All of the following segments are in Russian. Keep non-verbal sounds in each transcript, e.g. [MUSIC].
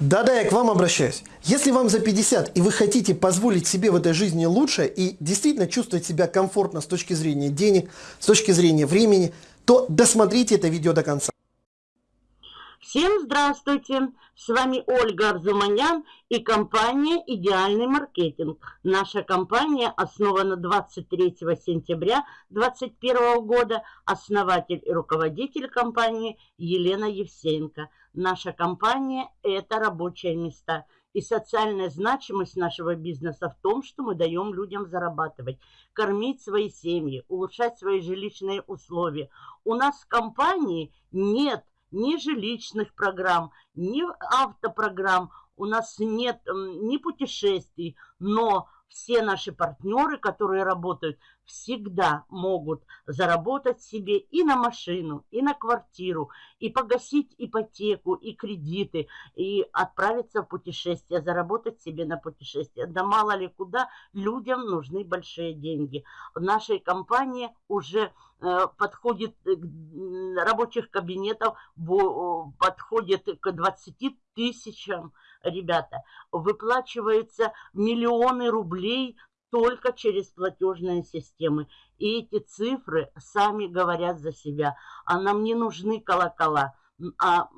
Да-да, я к вам обращаюсь. Если вам за 50 и вы хотите позволить себе в этой жизни лучше и действительно чувствовать себя комфортно с точки зрения денег, с точки зрения времени, то досмотрите это видео до конца. Всем здравствуйте! С вами Ольга Арзуманян и компания «Идеальный маркетинг». Наша компания основана 23 сентября 2021 года. Основатель и руководитель компании Елена Евсеенко. Наша компания – это рабочие места. И социальная значимость нашего бизнеса в том, что мы даем людям зарабатывать, кормить свои семьи, улучшать свои жилищные условия. У нас в компании нет – ни жилищных программ, ни автопрограмм, у нас нет ни путешествий, но все наши партнеры, которые работают, всегда могут заработать себе и на машину, и на квартиру, и погасить ипотеку, и кредиты, и отправиться в путешествие, заработать себе на путешествие. Да мало ли куда людям нужны большие деньги. В нашей компании уже э, подходит рабочих кабинетов, подходит к 20 тысячам, ребята. Выплачивается миллионы рублей только через платежные системы. И эти цифры сами говорят за себя. А нам не нужны колокола, а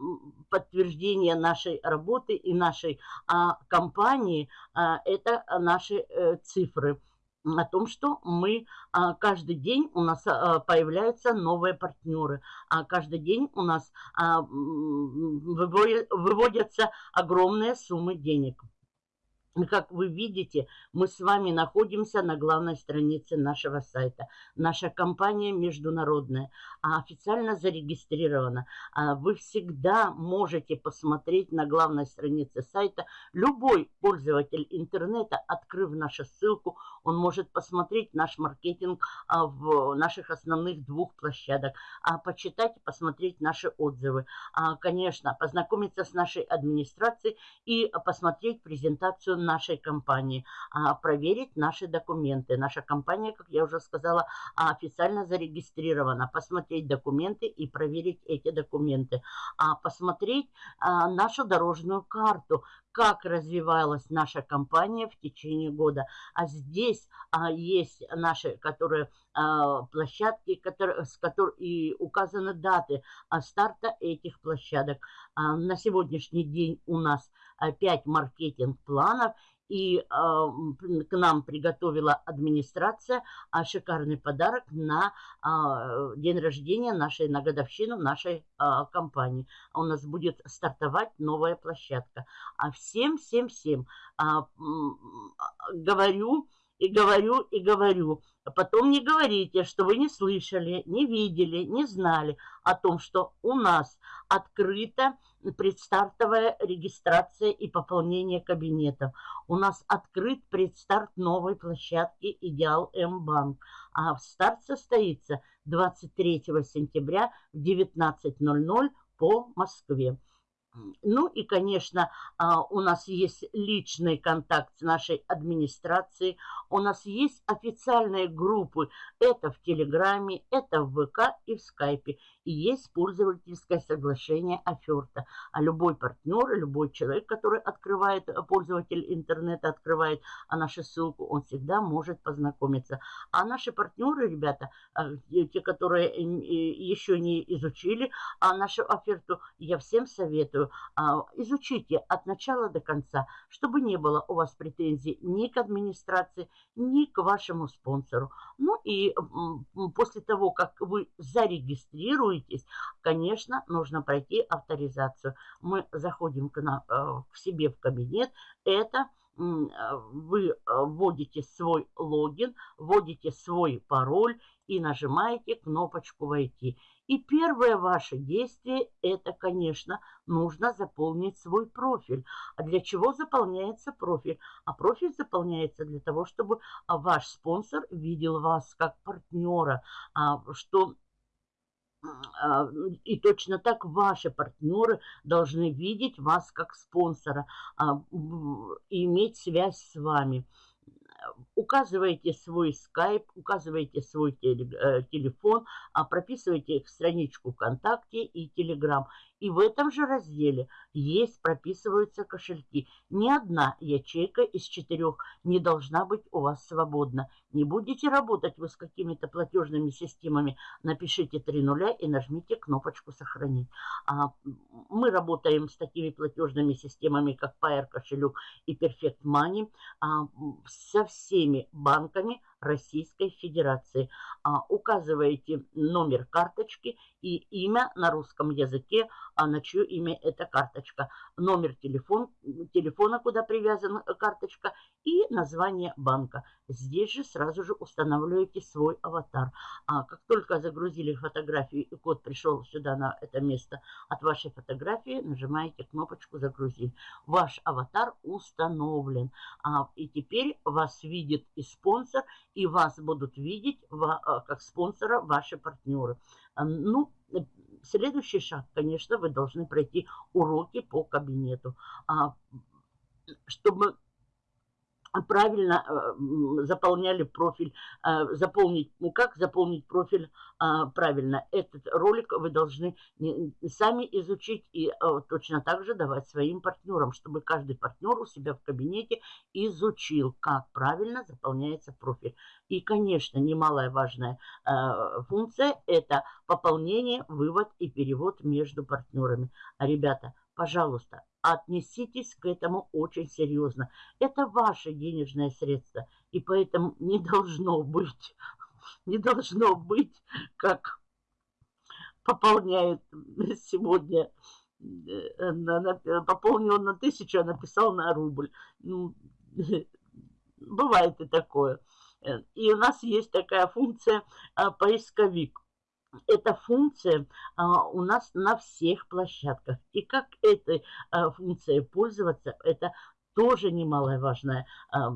подтверждение нашей работы и нашей а, компании а, – это наши э, цифры о том, что мы а, каждый день у нас а, появляются новые партнеры, а каждый день у нас а, выводятся огромные суммы денег. Как вы видите, мы с вами находимся на главной странице нашего сайта. Наша компания международная, а официально зарегистрирована. А вы всегда можете посмотреть на главной странице сайта. Любой пользователь интернета, открыв нашу ссылку, он может посмотреть наш маркетинг а, в наших основных двух площадок, а почитать и посмотреть наши отзывы. Конечно, познакомиться с нашей администрацией и посмотреть презентацию нашей компании, а, проверить наши документы. Наша компания, как я уже сказала, официально зарегистрирована. Посмотреть документы и проверить эти документы. А посмотреть а, нашу дорожную карту, как развивалась наша компания в течение года. А здесь а, есть наши, которые а, площадки, которые, с которых и указаны даты а, старта этих площадок. А, на сегодняшний день у нас 5 маркетинг-планов и э, к нам приготовила администрация э, шикарный подарок на э, день рождения нашей, на годовщину нашей э, компании. У нас будет стартовать новая площадка. А всем, всем, всем э, говорю и говорю и говорю. Потом не говорите, что вы не слышали, не видели, не знали о том, что у нас открыта предстартовая регистрация и пополнение кабинетов. У нас открыт предстарт новой площадки «Идеал М-банк». А старт состоится 23 сентября в 19.00 по Москве. Ну и, конечно, а, у нас есть личный контакт с нашей администрацией, у нас есть официальные группы, это в Телеграме, это в ВК и в Скайпе, и есть пользовательское соглашение оферта. А любой партнер, любой человек, который открывает, э, пользователь интернета открывает а нашу ссылку, он всегда может познакомиться. А наши партнеры, ребята, а, те, которые еще не изучили а нашу оферту, я всем советую, советую, а, изучите от начала до конца, чтобы не было у вас претензий ни к администрации, ни к вашему спонсору. Ну и после того, как вы зарегистрируетесь, конечно, нужно пройти авторизацию. Мы заходим к, на, э, к себе в кабинет. Это вы э, вводите свой логин, вводите свой пароль и нажимаете кнопочку «Войти». И первое ваше действие – это, конечно, нужно заполнить свой профиль. А для чего заполняется профиль? А профиль заполняется для того, чтобы а, ваш спонсор видел вас как партнера, а, что а, и точно так ваши партнеры должны видеть вас как спонсора и иметь связь с вами. Указываете свой скайп, указываете свой телефон, прописываете страничку ВКонтакте и Телеграм. И в этом же разделе есть, прописываются кошельки. Ни одна ячейка из четырех не должна быть у вас свободна. Не будете работать вы с какими-то платежными системами, напишите три нуля и нажмите кнопочку «Сохранить». А, мы работаем с такими платежными системами, как Pair кошелек и Perfect Money, а, со всеми банками Российской Федерации. А, указываете номер карточки и имя на русском языке, а на чье имя эта карточка. Номер телефон, телефона, куда привязана карточка и название банка. Здесь же сразу же устанавливаете свой аватар. А как только загрузили фотографию и код пришел сюда на это место от вашей фотографии, нажимаете кнопочку «Загрузить». Ваш аватар установлен. А, и теперь вас видит и спонсор, и вас будут видеть а, как спонсора ваши партнеры. А, ну, следующий шаг, конечно, вы должны пройти уроки по кабинету. А, чтобы правильно э, заполняли профиль, э, заполнить, ну как заполнить профиль э, правильно. Этот ролик вы должны сами изучить и точно так же давать своим партнерам, чтобы каждый партнер у себя в кабинете изучил, как правильно заполняется профиль. И, конечно, немалая важная функция – это пополнение, вывод и перевод между партнерами. А, ребята, пожалуйста, отнеситесь к этому очень серьезно. Это ваше денежное средство, и поэтому не должно быть, [LAUGHS] не должно быть, как пополняют сегодня, э, пополнил на тысячу, а написал на рубль. Ну, [LAUGHS] бывает и такое. И у нас есть такая функция а, поисковик эта функция а, у нас на всех площадках. И как этой а, функцией пользоваться, это тоже немаловажное а,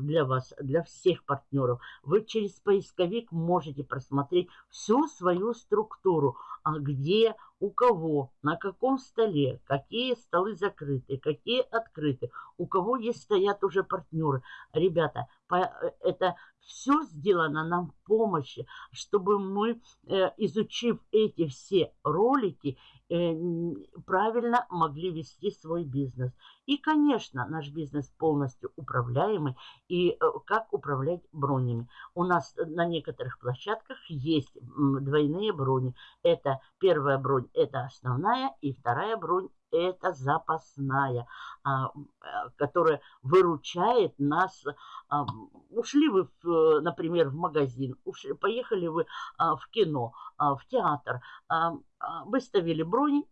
для вас, для всех партнеров. Вы через поисковик можете просмотреть всю свою структуру, а где, у кого, на каком столе, какие столы закрыты, какие открыты, у кого есть стоят уже партнеры. Ребята, это все сделано нам в помощи, чтобы мы, э, изучив эти все ролики, э, правильно могли вести свой бизнес. И, конечно, наш бизнес полностью управляемый. И э, как управлять бронями? У нас на некоторых площадках есть двойные брони. Это первая бронь, это основная, и вторая бронь, это запасная, а, которая выручает нас. А, ушли вы, в, например, в магазин, ушли, поехали вы а, в кино, в театр, выставили бронь,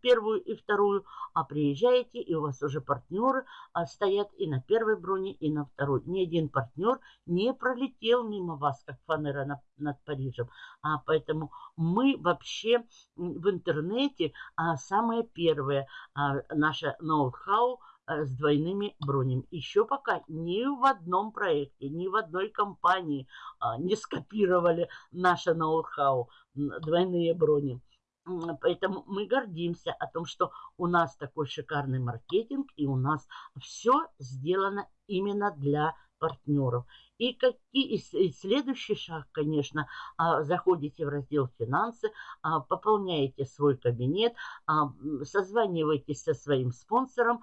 первую и вторую, а приезжаете, и у вас уже партнеры а, стоят и на первой броне, и на второй. Ни один партнер не пролетел мимо вас, как фанера на, над Парижем. А, поэтому мы вообще в интернете а, самое первое, а, наше ноу-хау а, с двойными бронями. Еще пока ни в одном проекте, ни в одной компании а, не скопировали наше ноу-хау, двойные брони. Поэтому мы гордимся о том, что у нас такой шикарный маркетинг, и у нас все сделано именно для партнеров. И, какие, и следующий шаг, конечно, а, заходите в раздел «Финансы», а, пополняете свой кабинет, а, созваниваетесь со своим спонсором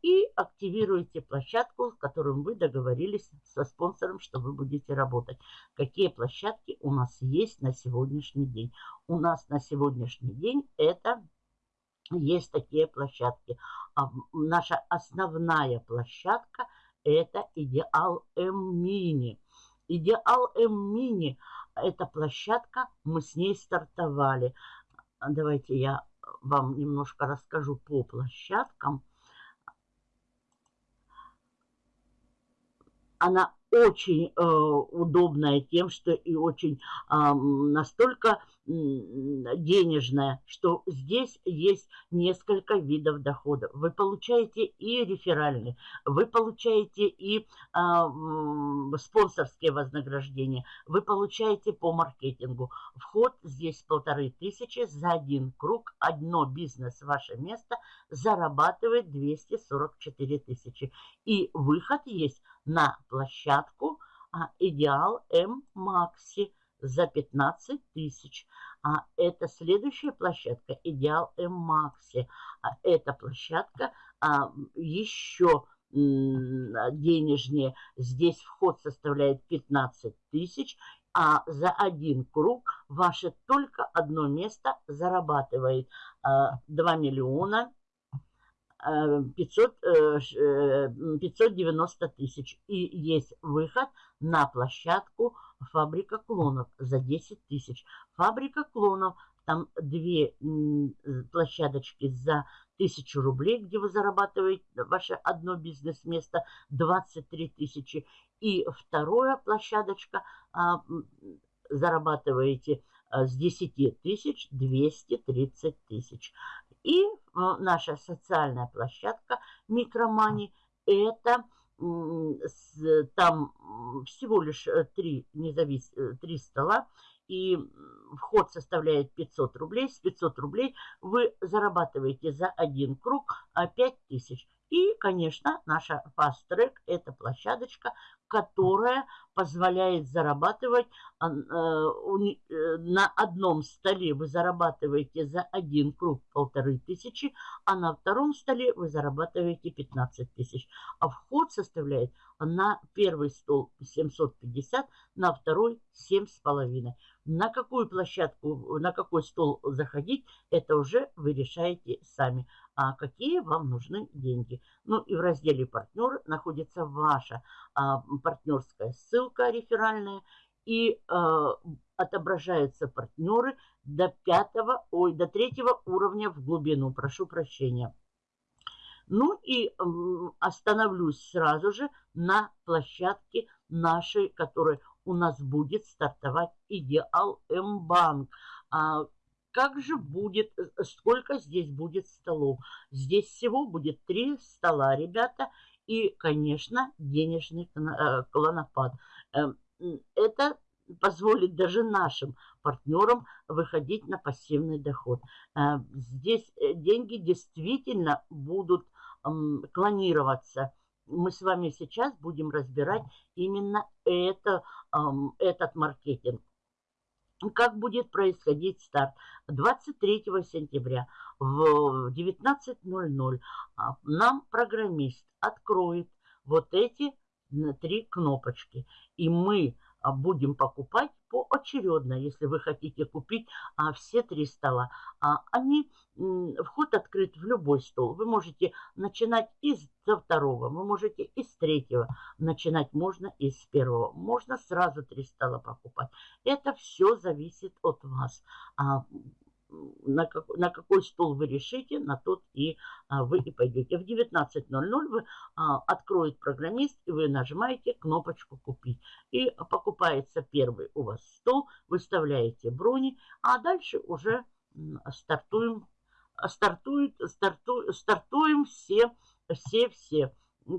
и активируете площадку, с которым вы договорились со спонсором, что вы будете работать. Какие площадки у нас есть на сегодняшний день? У нас на сегодняшний день это есть такие площадки. Наша основная площадка – это идеал М-мини. Идеал М-мини – это площадка, мы с ней стартовали. Давайте я вам немножко расскажу по площадкам. Она очень э, удобная тем, что и очень э, настолько денежная, что здесь есть несколько видов дохода. Вы получаете и реферальные, вы получаете и а, спонсорские вознаграждения, вы получаете по маркетингу. Вход здесь полторы тысячи за один круг, одно бизнес, ваше место зарабатывает 244 тысячи. И выход есть на площадку а, Идеал М Макси за 15 тысяч. А это следующая площадка Идеал М Макси. А эта площадка а, еще денежнее. Здесь вход составляет 15 тысяч, а за один круг ваше только одно место зарабатывает 2 а, миллиона 500, 590 э, э, тысяч. И есть выход на площадку Фабрика клонов за 10 тысяч. Фабрика клонов, там две площадочки за тысячу рублей, где вы зарабатываете ваше одно бизнес-место 23 тысячи. И вторая площадочка а, зарабатываете с 10 тысяч 230 тысяч. И а, наша социальная площадка Микромани это там всего лишь э, три, независ... Э, три стола, и вход составляет 500 рублей. С 500 рублей вы зарабатываете за один круг 5000. И, конечно, наша Fast Track – это площадочка, которая позволяет зарабатывать э, э, на одном столе вы зарабатываете за один круг полторы тысячи, а на втором столе вы зарабатываете 15 тысяч. А вход составляет на первый стол 750, на второй 7,5. На какую площадку, на какой стол заходить, это уже вы решаете сами. А какие вам нужны деньги. Ну и в разделе «Партнер» находится ваша а, партнерская ссылка реферальная. И а, отображаются партнеры до пятого, ой, до третьего уровня в глубину. Прошу прощения. Ну и остановлюсь сразу же на площадке нашей, которая у нас будет стартовать Идеал М-банк. Как же будет, э, сколько здесь будет столов? Здесь всего будет три стола, ребята, и, конечно, денежный э, клонопад. Эм, это позволит даже нашим партнерам выходить на пассивный доход. Э, здесь деньги действительно будут клонироваться. Мы с вами сейчас будем разбирать именно это, этот маркетинг. Как будет происходить старт? 23 сентября в 19.00 а, нам программист откроет вот эти три кнопочки. И мы а, будем покупать поочередно, если вы хотите купить а, все три стола. А, они, вход открыт в любой стол. Вы можете начинать из со второго, вы можете из третьего. Начинать можно из первого. Можно сразу три стола покупать. Это все зависит от вас. А, на, как, на какой стол вы решите, на тот и а, вы и пойдете. В 19.00 вы а, откроет программист, и вы нажимаете кнопочку «Купить». И покупается первый у вас стол, выставляете брони, а дальше уже стартуем, стартует, старту, стартуем все, все, все.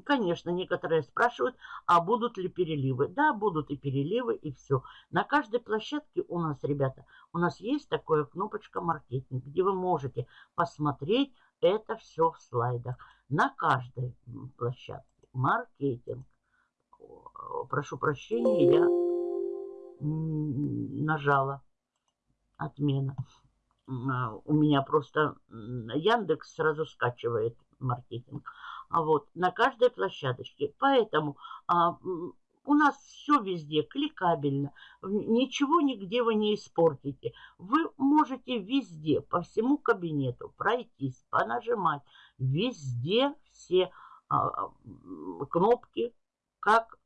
Конечно, некоторые спрашивают, а будут ли переливы? Да, будут и переливы, и все. На каждой площадке у нас, ребята, у нас есть такая кнопочка «Маркетинг», где вы можете посмотреть это все в слайдах. На каждой площадке «Маркетинг». Прошу прощения, я нажала «Отмена». А, у меня просто Яндекс сразу скачивает маркетинг. А вот на каждой площадочке. Поэтому а, у нас все везде кликабельно. Ничего нигде вы не испортите. Вы можете везде, по всему кабинету пройтись, понажимать. Везде все а, кнопки, как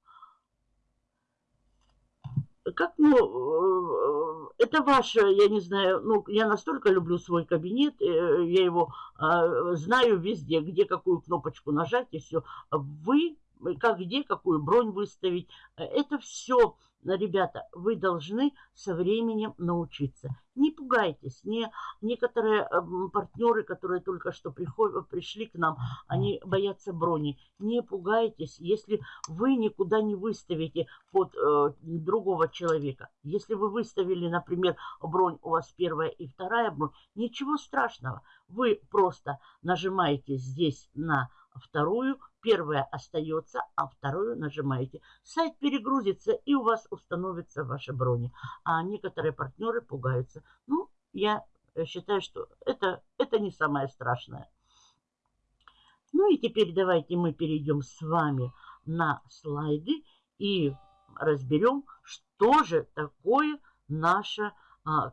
как, ну, э, это ваше, я не знаю, ну, я настолько люблю свой кабинет, э, я его а, знаю везде, где какую кнопочку нажать и все. Вы, как где, какую бронь выставить, это все ребята, вы должны со временем научиться. Не пугайтесь. Не, некоторые э, партнеры, которые только что приходят, пришли к нам, они боятся брони. Не пугайтесь, если вы никуда не выставите под э, другого человека. Если вы выставили, например, бронь, у вас первая и вторая бронь, ничего страшного. Вы просто нажимаете здесь на вторую. Первая остается, а вторую нажимаете. Сайт перегрузится и у вас установится ваши брони. А некоторые партнеры пугаются. Ну, я считаю, что это, это не самое страшное. Ну и теперь давайте мы перейдем с вами на слайды и разберем, что же такое наша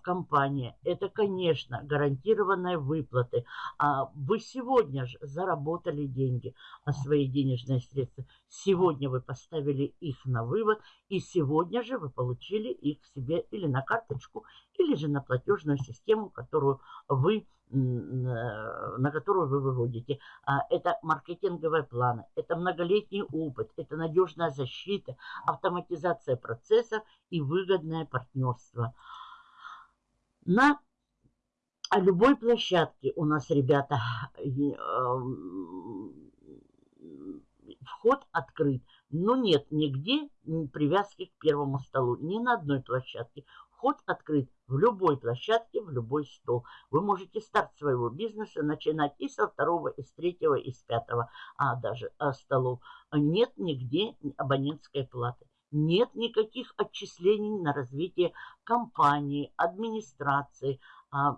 компания. Это, конечно, гарантированные выплаты. А вы сегодня же заработали деньги, а свои денежные средства. Сегодня вы поставили их на вывод, и сегодня же вы получили их себе или на карточку, или же на платежную систему, которую вы на которую вы выводите. А, это маркетинговые планы, это многолетний опыт, это надежная защита, автоматизация процесса и выгодное партнерство. На любой площадке у нас, ребята, эм, вход открыт. Но нет нигде привязки к первому столу. Ни на одной площадке. Вход открыт в любой площадке, в любой стол. Вы можете старт своего бизнеса начинать и со второго, и с третьего, и с пятого, а даже а, столов. Нет нигде абонентской платы нет никаких отчислений на развитие компании, администрации. А,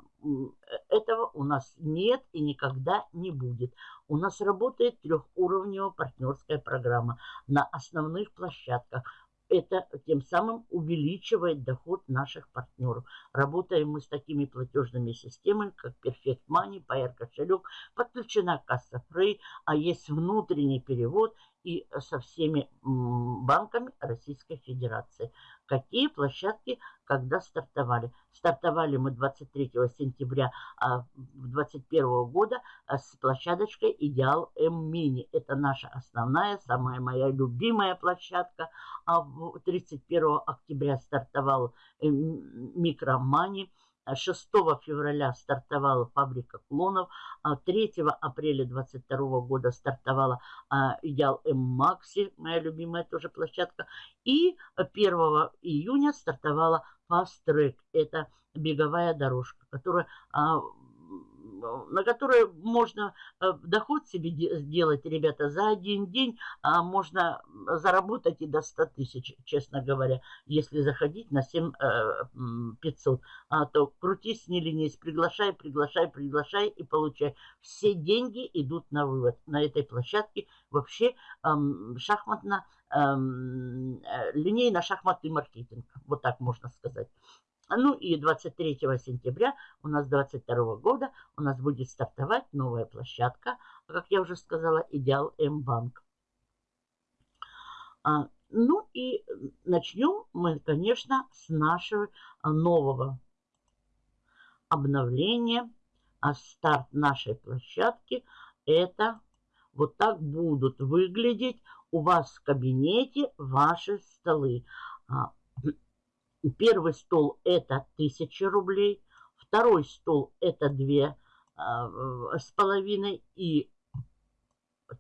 этого у нас нет и никогда не будет. У нас работает трехуровневая партнерская программа на основных площадках это тем самым увеличивает доход наших партнеров. Работаем мы с такими платежными системами, как Perfect Money, PR кошелек, подключена касса Free, а есть внутренний перевод и со всеми банками Российской Федерации. Какие площадки когда стартовали? Стартовали мы 23 сентября 2021 а, года а, с площадочкой Идеал М-Мини. Это наша основная, самая моя любимая площадка. А 31 октября стартовал э, Микромани. 6 февраля стартовала фабрика клонов, 3 а апреля 2022 года стартовала а, Идеал М Макси, моя любимая тоже площадка, и 1 июня стартовала Fast Track, это беговая дорожка, которая а, на которые можно э, доход себе сделать, ребята, за один день а можно заработать и до 100 тысяч, честно говоря, если заходить на 7 500. Э, а то крутись, не ленись, приглашай, приглашай, приглашай и получай. Все деньги идут на вывод. На этой площадке вообще шахматно, э, линейно-шахматный маркетинг, вот так можно сказать. Ну и 23 сентября у нас 22 года у нас будет стартовать новая площадка, как я уже сказала, Идеал М-банк. А, ну и начнем мы, конечно, с нашего нового обновления. А старт нашей площадки это вот так будут выглядеть у вас в кабинете ваши столы. Первый стол это 1000 рублей, второй стол это две а, с половиной и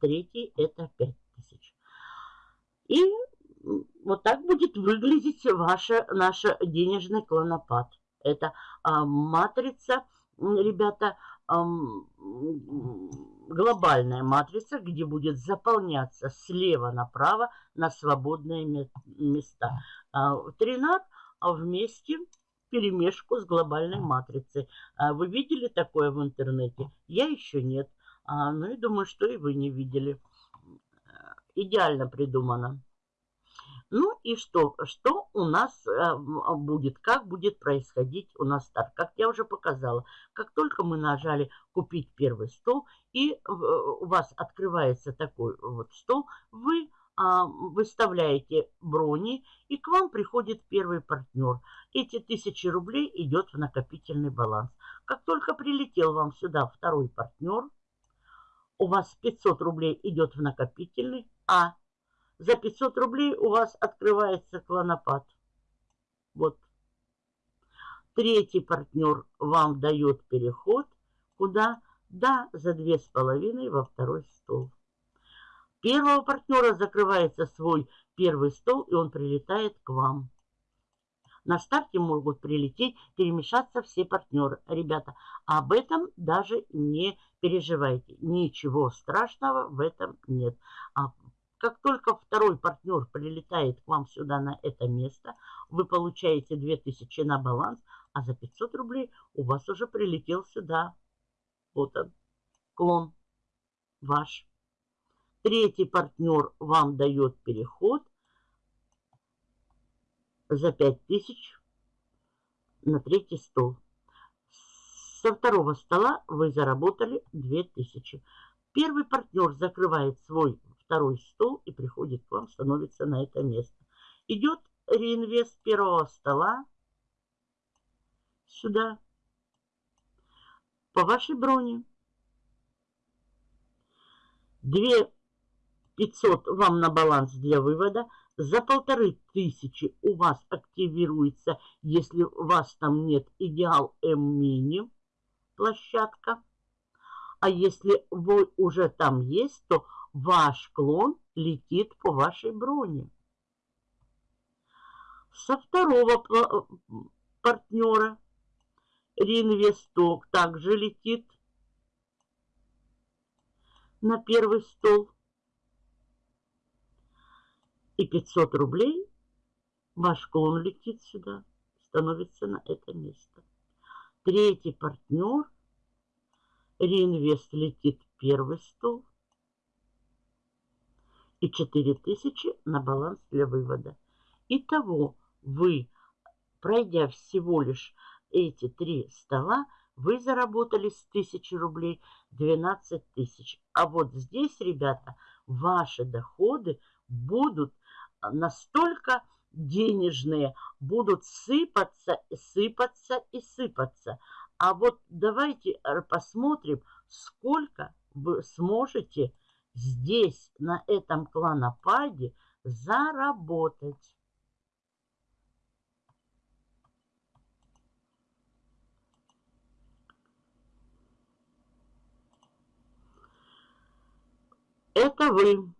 третий это 5000. И вот так будет выглядеть ваша, наш денежный клонопад. Это а, матрица, ребята, а, глобальная матрица, где будет заполняться слева направо на свободные места. А, тринат вместе перемешку с глобальной матрицей. А вы видели такое в интернете? Я еще нет. А, ну и думаю, что и вы не видели. Идеально придумано. Ну и что? Что у нас а, будет? Как будет происходить у нас старт? Как я уже показала. Как только мы нажали «Купить первый стол» и у вас открывается такой вот стол, вы а, выставляете брони, и к вам приходит первый партнер. Эти тысячи рублей идет в накопительный баланс. Как только прилетел вам сюда второй партнер, у вас 500 рублей идет в накопительный, а за 500 рублей у вас открывается клонопад. Вот. Третий партнер вам дает переход. Куда? Да, за две с половиной во второй стол первого партнера закрывается свой первый стол, и он прилетает к вам. На старте могут прилететь, перемешаться все партнеры. Ребята, об этом даже не переживайте. Ничего страшного в этом нет. А как только второй партнер прилетает к вам сюда на это место, вы получаете 2000 на баланс, а за 500 рублей у вас уже прилетел сюда. Вот он, клон ваш. Третий партнер вам дает переход за 5000 на третий стол. Со второго стола вы заработали 2000. Первый партнер закрывает свой второй стол и приходит к вам, становится на это место. Идет реинвест первого стола сюда, по вашей броне. 2 500 вам на баланс для вывода. За полторы тысячи у вас активируется, если у вас там нет идеал М-мини площадка. А если вы уже там есть, то ваш клон летит по вашей броне. Со второго партнера реинвесток также летит на первый стол. И 500 рублей ваш клон летит сюда, становится на это место. Третий партнер, реинвест летит первый стол. И 4000 на баланс для вывода. Итого вы, пройдя всего лишь эти три стола, вы заработали с 1000 рублей 12 тысяч. А вот здесь, ребята, ваши доходы будут настолько денежные, будут сыпаться, сыпаться и сыпаться. А вот давайте посмотрим, сколько вы сможете здесь, на этом кланопаде, заработать. Это вы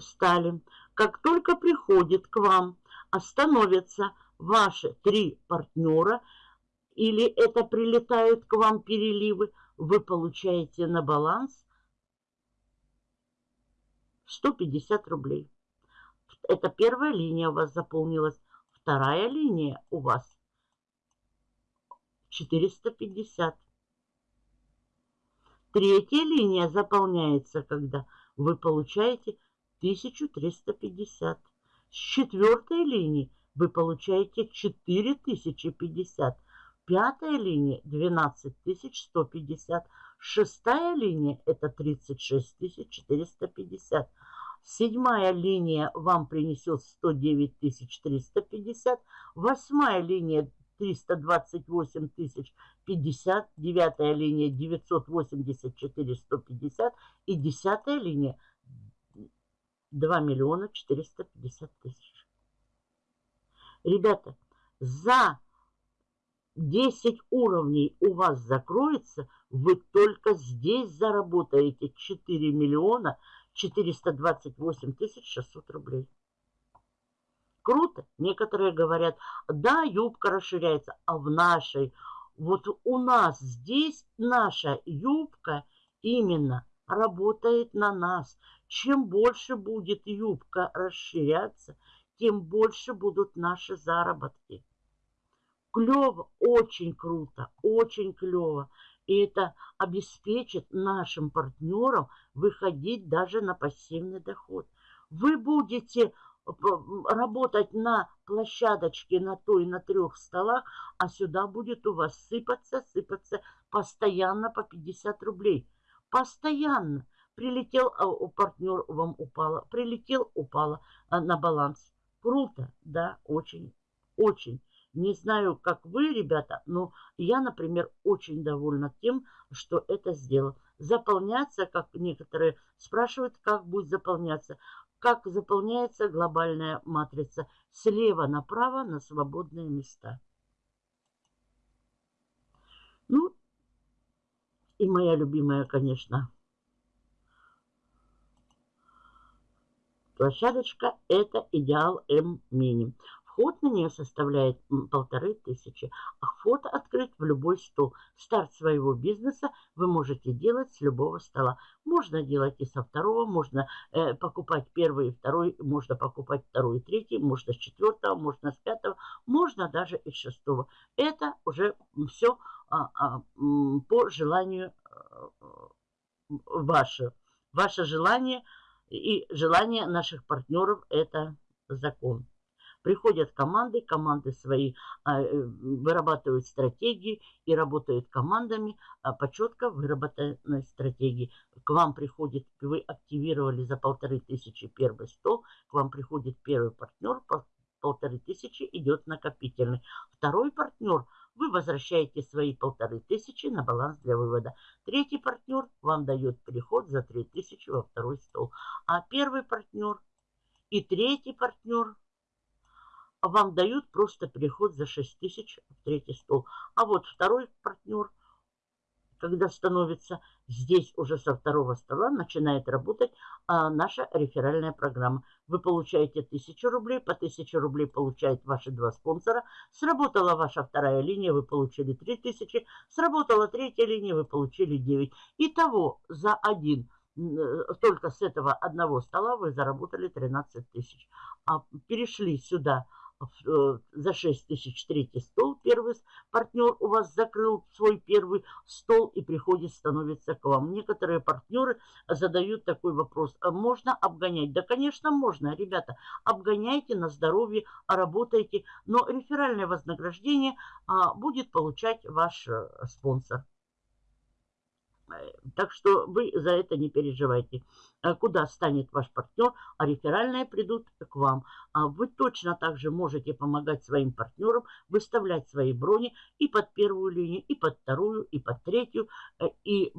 стали. Как только приходит к вам, остановятся ваши три партнера, или это прилетают к вам переливы, вы получаете на баланс 150 рублей. Это первая линия у вас заполнилась. Вторая линия у вас 450. Третья линия заполняется, когда вы получаете 1350. С четвертой линии вы получаете 4050. Пятая линия 12150. Шестая линия это 36450. Седьмая линия вам принесет 109 350. Восьмая линия 328 тысяч 50, девятая линия 984 150 и десятая линия 2 миллиона 450 тысяч. Ребята, за 10 уровней у вас закроется, вы только здесь заработаете 4 миллиона 428 тысяч 600 рублей. Круто. Некоторые говорят, да, юбка расширяется, а в нашей, вот у нас здесь наша юбка именно работает на нас. Чем больше будет юбка расширяться, тем больше будут наши заработки. Клево, очень круто, очень клево. И это обеспечит нашим партнерам выходить даже на пассивный доход. Вы будете работать на площадочке на той, на трех столах, а сюда будет у вас сыпаться, сыпаться постоянно по 50 рублей. Постоянно. Прилетел, а у партнер вам упало. Прилетел, упало а, на баланс. Круто, да, очень, очень. Не знаю, как вы, ребята, но я, например, очень довольна тем, что это сделал. Заполняться, как некоторые спрашивают, как будет заполняться как заполняется глобальная матрица слева направо на свободные места. Ну, и моя любимая, конечно, площадочка – это идеал М-мини. Вход на нее составляет полторы тысячи. А вход открыт в любой стол. Старт своего бизнеса вы можете делать с любого стола. Можно делать и со второго, можно э, покупать первый и второй, можно покупать второй и третий, можно с четвертого, можно с пятого, можно даже и с шестого. Это уже все а, а, по желанию а, ваше. Ваше желание и желание наших партнеров – это закон. Приходят команды, команды свои а, э, вырабатывают стратегии и работают командами а, по четко выработанной стратегии. К вам приходит, вы активировали за полторы тысячи первый стол, к вам приходит первый партнер, полторы тысячи идет накопительный. Второй партнер, вы возвращаете свои полторы тысячи на баланс для вывода. Третий партнер вам дает переход за три тысячи во второй стол. А первый партнер и третий партнер вам дают просто переход за 6 тысяч в третий стол. А вот второй партнер, когда становится здесь уже со второго стола, начинает работать а, наша реферальная программа. Вы получаете 1000 рублей, по 1000 рублей получают ваши два спонсора. Сработала ваша вторая линия, вы получили 3000. Сработала третья линия, вы получили 9. Итого за один э, только с этого одного стола вы заработали 13 тысяч. А перешли сюда за 6 тысяч третий стол. Первый партнер у вас закрыл свой первый стол и приходит, становится к вам. Некоторые партнеры задают такой вопрос. «А можно обгонять? Да, конечно, можно. Ребята, обгоняйте на здоровье, работайте. Но реферальное вознаграждение а, будет получать ваш а, спонсор. Так что вы за это не переживайте. Э, куда станет ваш партнер, а реферальные придут к вам. А вы точно также можете помогать своим партнерам выставлять свои брони и под первую линию, и под вторую, и под третью, э, и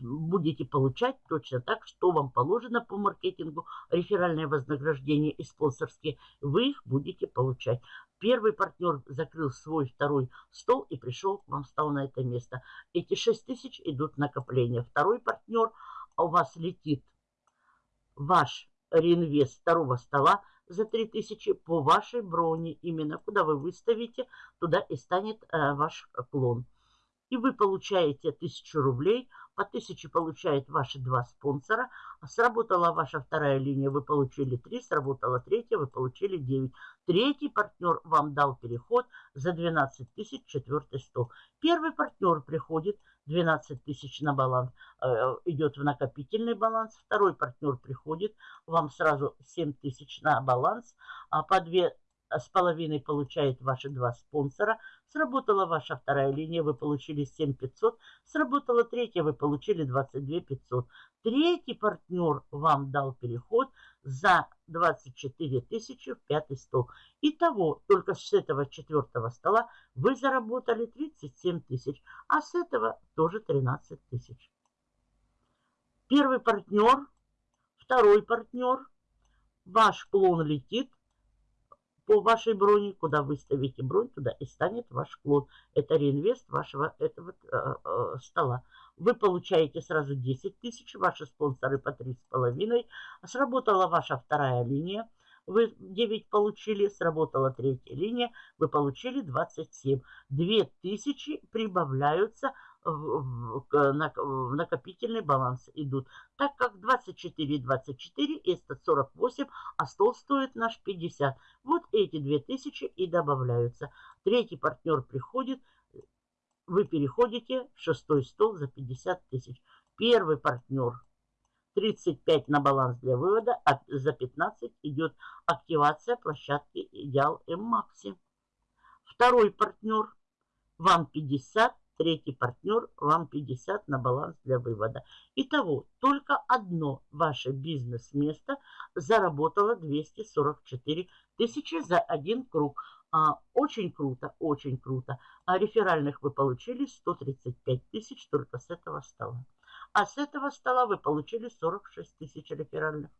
будете получать точно так, что вам положено по маркетингу, реферальное вознаграждение и спонсорские, вы их будете получать. Первый партнер закрыл свой второй стол и пришел к вам, стал на это место. Эти 6 тысяч идут накопления. Второй партнер у вас летит ваш реинвест второго стола за 3000 по вашей броне. Именно куда вы выставите, туда и станет э, ваш клон и вы получаете 1000 рублей, по 1000 получают ваши два спонсора, сработала ваша вторая линия, вы получили 3, сработала третья, вы получили 9. Третий партнер вам дал переход за 12 тысяч, четвертый стол. Первый партнер приходит, 12 тысяч на баланс, э, идет в накопительный баланс. Второй партнер приходит, вам сразу 7 тысяч на баланс, а по 2 с половиной получает ваши два спонсора. Сработала ваша вторая линия, вы получили 7500. Сработала третья, вы получили 22 500. Третий партнер вам дал переход за 24 тысячи в пятый стол. Итого, только с этого четвертого стола вы заработали 37 тысяч, а с этого тоже 13 тысяч. Первый партнер, второй партнер, ваш клон летит, по вашей броне, куда выставите бронь, туда и станет ваш клон. Это реинвест вашего этого э, э, стола. Вы получаете сразу 10 тысяч, ваши спонсоры по 3,5. Сработала ваша вторая линия, вы 9 получили, сработала третья линия, вы получили 27. 2000 прибавляются в, в накопительный баланс идут. Так как 24 24 это 48, а стол стоит наш 50. Вот эти 2000 и добавляются. Третий партнер приходит, вы переходите в шестой стол за 50 тысяч. Первый партнер 35 на баланс для вывода, а за 15 идет активация площадки Идеал М-Макси. Второй партнер вам 50, Третий партнер вам 50 на баланс для вывода. Итого, только одно ваше бизнес-место заработало 244 тысячи за один круг. А, очень круто, очень круто. А реферальных вы получили 135 тысяч только с этого стола. А с этого стола вы получили 46 тысяч реферальных.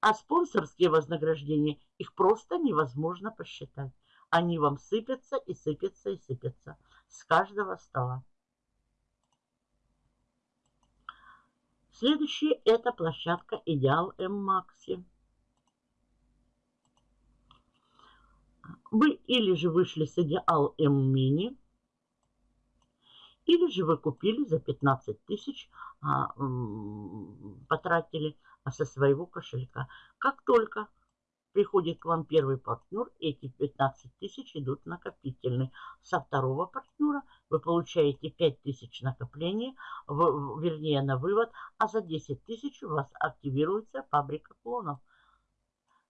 А спонсорские вознаграждения, их просто невозможно посчитать. Они вам сыпятся и сыпятся и сыпятся с каждого стола. Следующий это площадка Идеал М Макси. Вы или же вышли с идеал М-мини, или же вы купили за 15 тысяч, а, потратили со своего кошелька. Как только приходит к вам первый партнер, эти 15 тысяч идут накопительный. Со второго партнера вы получаете 5 тысяч накопления, в, вернее на вывод, а за 10 тысяч у вас активируется фабрика клонов,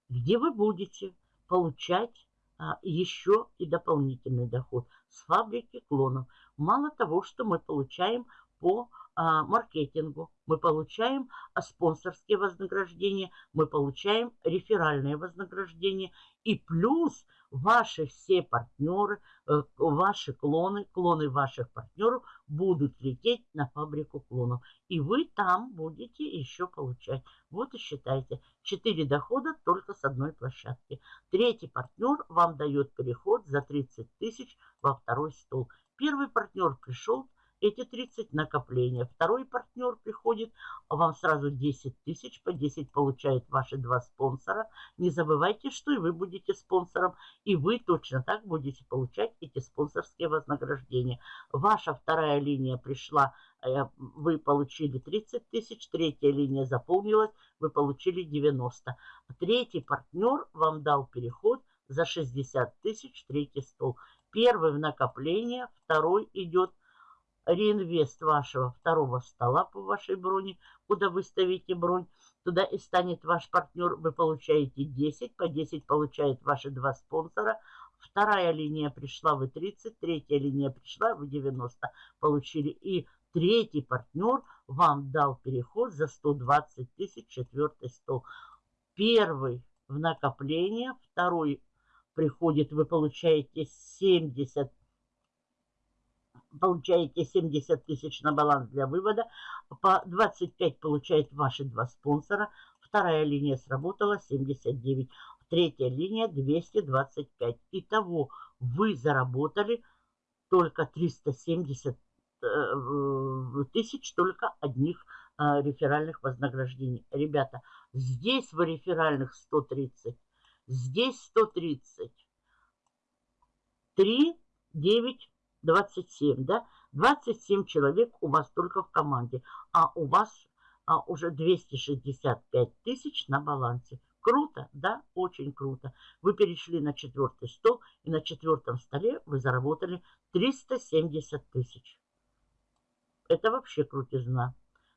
где вы будете получать а, еще и дополнительный доход с фабрики клонов. Мало того, что мы получаем по а, маркетингу, мы получаем а, спонсорские вознаграждения, мы получаем реферальные вознаграждения. И плюс ваши все партнеры, э, ваши клоны, клоны ваших партнеров будут лететь на фабрику клонов. И вы там будете еще получать. Вот и считайте. 4 дохода только с одной площадки. Третий партнер вам дает переход за 30 тысяч во второй стол. Первый партнер пришел, эти 30 накопления. Второй партнер приходит, вам сразу 10 тысяч, по 10 получают ваши два спонсора. Не забывайте, что и вы будете спонсором, и вы точно так будете получать эти спонсорские вознаграждения. Ваша вторая линия пришла, э, вы получили 30 тысяч, третья линия заполнилась, вы получили 90. Третий партнер вам дал переход за 60 тысяч, третий стол. Первый в накопление, второй идет реинвест вашего второго стола по вашей броне, куда вы ставите бронь. Туда и станет ваш партнер, вы получаете 10, по 10 получают ваши два спонсора. Вторая линия пришла, вы 30, третья линия пришла, вы 90 получили. И третий партнер вам дал переход за 120 тысяч, четвертый стол. Первый в накопление, второй приходит, вы получаете 70 получаете 70 тысяч на баланс для вывода, по 25 получает ваши два спонсора, вторая линия сработала 79, третья линия 225. Итого вы заработали только 370 э, тысяч только одних э, реферальных вознаграждений. Ребята, здесь в реферальных 130, здесь 130, 3, 9, 27, да? 27 человек у вас только в команде, а у вас а, уже 265 тысяч на балансе. Круто, да? Очень круто. Вы перешли на четвертый стол, и на четвертом столе вы заработали 370 тысяч. Это вообще крутизна.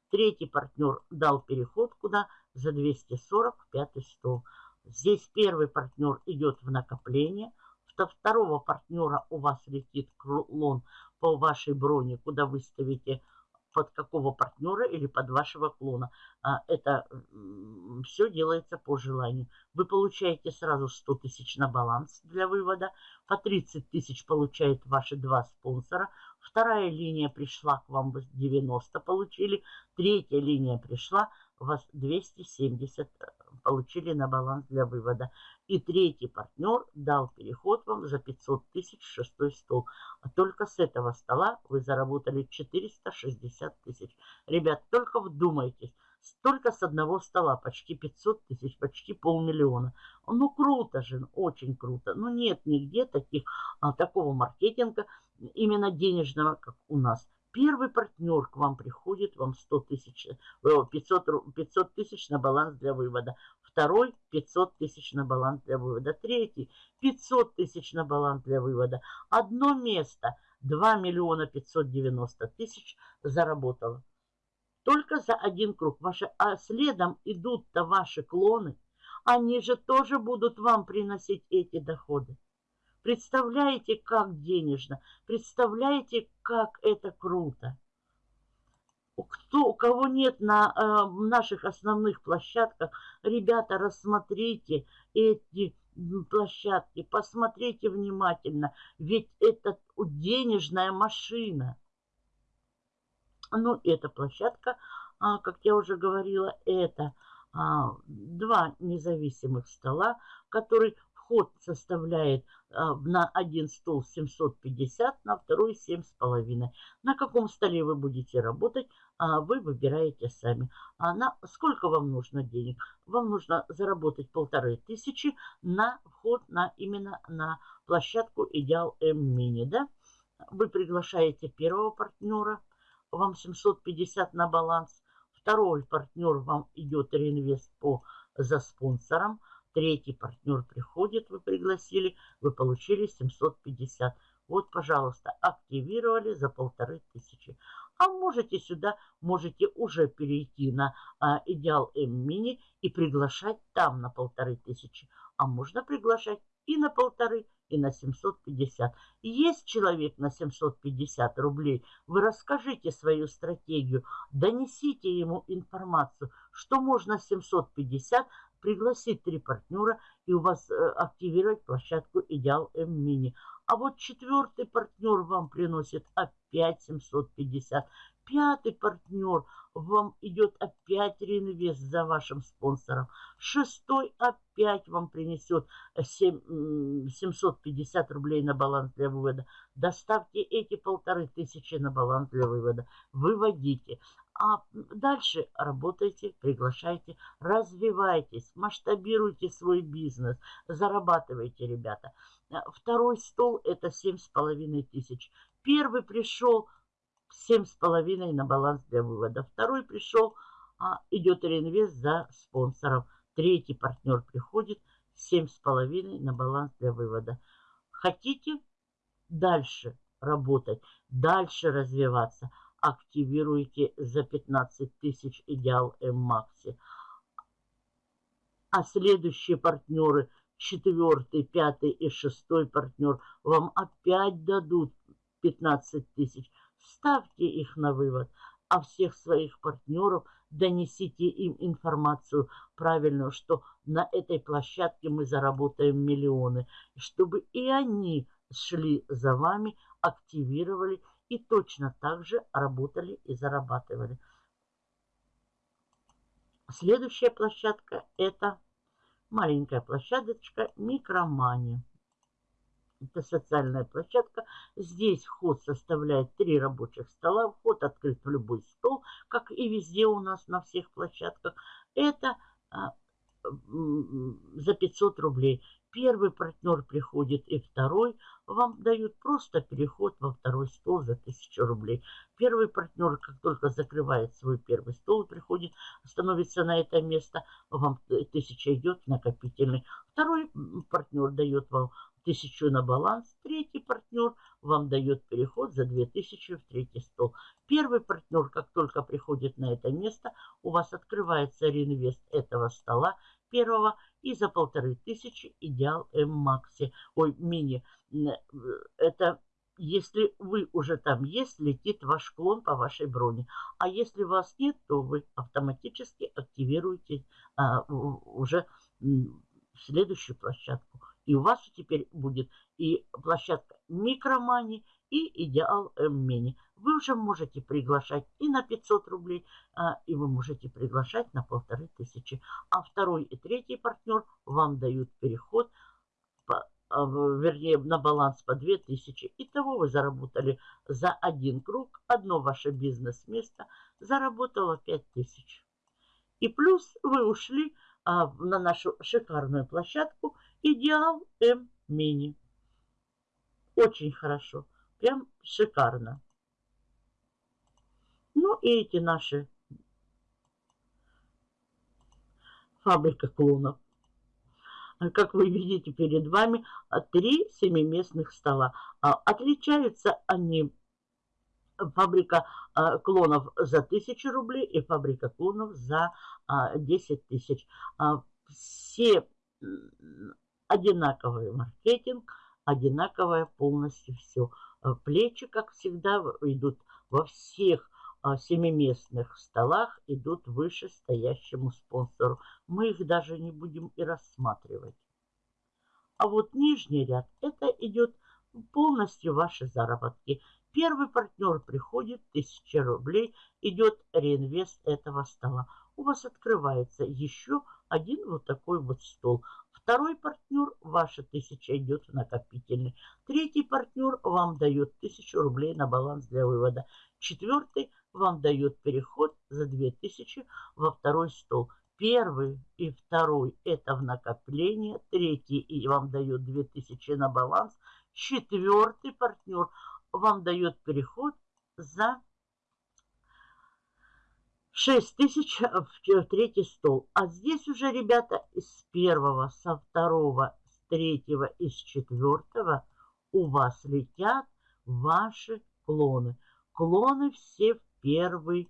Третий партнер дал переход куда? За 245 стол. Здесь первый партнер идет в накопление – что второго партнера у вас летит клон по вашей броне, куда вы ставите под какого партнера или под вашего клона. А, это все делается по желанию. Вы получаете сразу 100 тысяч на баланс для вывода. По 30 тысяч получают ваши два спонсора. Вторая линия пришла к вам, вы 90 получили. Третья линия пришла, у вас 270 э, получили на баланс для вывода. И третий партнер дал переход вам за 500 тысяч шестой стол. А только с этого стола вы заработали 460 тысяч. Ребят, только вдумайтесь. Столько с одного стола, почти 500 тысяч, почти полмиллиона. Ну, круто же, очень круто. Но нет нигде таких, а, такого маркетинга, именно денежного, как у нас. Первый партнер к вам приходит, вам 100 тысяч, 500, э, 500 тысяч на баланс для вывода. Второй 500 тысяч на баланс для вывода. Третий 500 тысяч на баланс для вывода. Одно место 2 миллиона 590 тысяч заработало. Только за один круг. Ваши, а следом идут-то ваши клоны. Они же тоже будут вам приносить эти доходы. Представляете, как денежно? Представляете, как это круто? Кто, у кого нет на э, наших основных площадках, ребята, рассмотрите эти площадки, посмотрите внимательно, ведь это денежная машина. Ну, эта площадка, а, как я уже говорила, это а, два независимых стола, который вход составляет на один стол 750, на второй 7,5. На каком столе вы будете работать, а, вы выбираете сами. А на сколько вам нужно денег? Вам нужно заработать полторы тысячи на вход на именно на площадку Идеал М Мини. Да? Вы приглашаете первого партнера, вам 750 на баланс. Второй партнер вам идет реинвест по за спонсором. Третий партнер приходит, вы пригласили, вы получили 750. Вот, пожалуйста, активировали за полторы тысячи. А можете сюда, можете уже перейти на а, Идеал М-Мини и приглашать там на полторы тысячи. А можно приглашать и на полторы, и на 750. Есть человек на 750 рублей, вы расскажите свою стратегию, донесите ему информацию, что можно 750 пригласить три партнера и у вас э, активировать площадку Идеал М-Мини. А вот четвертый партнер вам приносит опять 750. Пятый партнер вам идет опять реинвест за вашим спонсором. Шестой опять вам принесет 7, 750 рублей на баланс для вывода. Доставьте эти полторы тысячи на баланс для вывода. Выводите. А дальше работайте, приглашайте, развивайтесь, масштабируйте свой бизнес, зарабатывайте, ребята. Второй стол это семь с половиной тысяч. Первый пришел семь с половиной на баланс для вывода. Второй пришел, а, идет реинвест за спонсором. Третий партнер приходит, семь с половиной на баланс для вывода. Хотите дальше работать, дальше развиваться – активируете за 15 тысяч идеал М-Макси. А следующие партнеры, четвертый, пятый и шестой партнер, вам опять дадут 15 тысяч. Ставьте их на вывод, а всех своих партнеров донесите им информацию правильную, что на этой площадке мы заработаем миллионы, чтобы и они шли за вами, активировали и точно так же работали и зарабатывали. Следующая площадка это маленькая площадочка Микромани. Это социальная площадка. Здесь вход составляет три рабочих стола. Вход открыт в любой стол, как и везде у нас на всех площадках. Это а, за 500 рублей. Первый партнер приходит и второй, вам дают просто переход во второй стол за 1000 рублей. Первый партнер, как только закрывает свой первый стол, приходит, становится на это место, вам 1000 идет накопительный. Второй партнер дает вам тысячу на баланс. Третий партнер вам дает переход за 2000 в третий стол. Первый партнер, как только приходит на это место, у вас открывается реинвест этого стола первого и за полторы тысячи идеал М-Макси, ой, мини. Это если вы уже там есть, летит ваш клон по вашей броне. А если вас нет, то вы автоматически активируете а, уже следующую площадку. И у вас теперь будет и площадка Микромани, и Идеал М-Мини. Вы уже можете приглашать и на 500 рублей, а, и вы можете приглашать на полторы тысячи. А второй и третий партнер вам дают переход, по, а, вернее, на баланс по 2000. Итого вы заработали за один круг, одно ваше бизнес-место заработало 5000. И плюс вы ушли а, на нашу шикарную площадку Идеал М Мини. Очень хорошо. Прям шикарно. Ну и эти наши фабрика клонов. Как вы видите перед вами, три семиместных стола. А, отличаются они фабрика а, клонов за 1000 рублей и фабрика клонов за 10 а, тысяч. Все одинаковый маркетинг, одинаковое полностью все. Э, плечи, как всегда, идут во всех а, семиместных столах, идут выше стоящему спонсору. Мы их даже не будем и рассматривать. А вот нижний ряд, это идет полностью ваши заработки. Первый партнер приходит, 1000 рублей, идет реинвест этого стола. У вас открывается еще один вот такой вот стол. Второй партнер, ваша тысяча идет в накопительный. Третий партнер вам дает тысячу рублей на баланс для вывода. Четвертый вам дает переход за 2000 во второй стол. Первый и второй это в накопление. Третий и вам дает 2000 на баланс. Четвертый партнер вам дает переход за 6 тысяч в третий стол. А здесь уже, ребята, с первого, со второго, с третьего и с четвертого у вас летят ваши клоны. Клоны все в первый,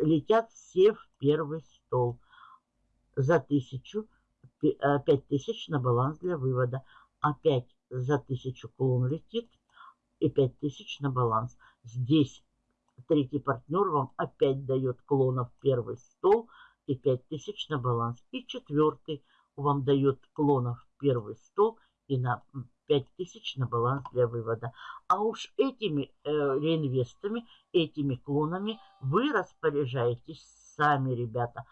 летят все в первый стол. За тысячу, э, пять тысяч на баланс для вывода. Опять за тысячу клон летит и пять тысяч на баланс. Здесь Третий партнер вам опять дает клонов первый стол и 5000 на баланс. И четвертый вам дает клонов первый стол и на 5000 на баланс для вывода. А уж этими э, реинвестами, этими клонами вы распоряжаетесь сами, ребята.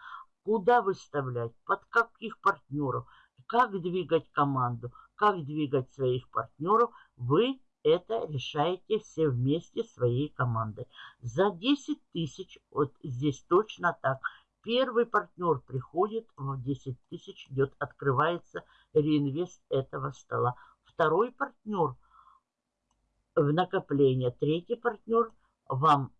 Куда выставлять, под каких партнеров, как двигать команду, как двигать своих партнеров, вы это решаете все вместе своей командой. За 10 тысяч, вот здесь точно так, первый партнер приходит, в 10 тысяч идет, открывается реинвест этого стола. Второй партнер в накопление, третий партнер вам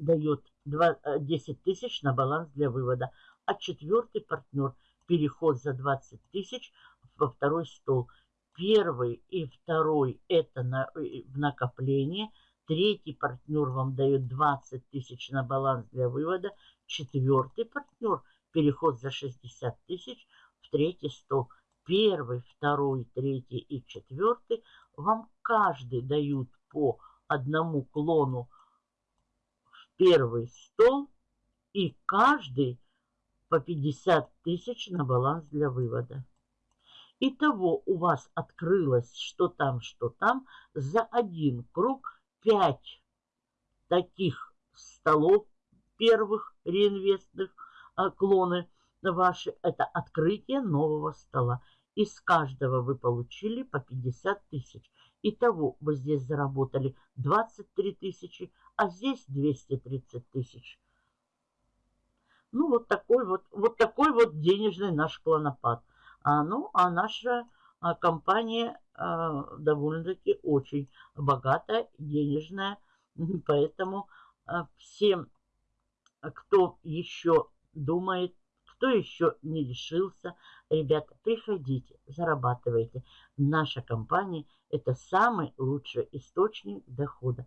дает 10 э, тысяч на баланс для вывода, а четвертый партнер переход за 20 тысяч во второй стол – Первый и второй это на, э, в накопление. Третий партнер вам дает 20 тысяч на баланс для вывода. Четвертый партнер переход за 60 тысяч в третий стол. Первый, второй, третий и четвертый вам каждый дают по одному клону в первый стол и каждый по 50 тысяч на баланс для вывода. Итого у вас открылось что там, что там за один круг 5 таких столов первых реинвестных а, клоны ваши. Это открытие нового стола. Из каждого вы получили по 50 тысяч. Итого вы здесь заработали 23 тысячи, а здесь 230 тысяч. Ну, вот такой вот, вот такой вот денежный наш клонопад. А, ну, а наша а, компания а, довольно-таки очень богатая, денежная. Поэтому а, всем, кто еще думает, кто еще не решился, ребята, приходите, зарабатывайте. Наша компания – это самый лучший источник дохода.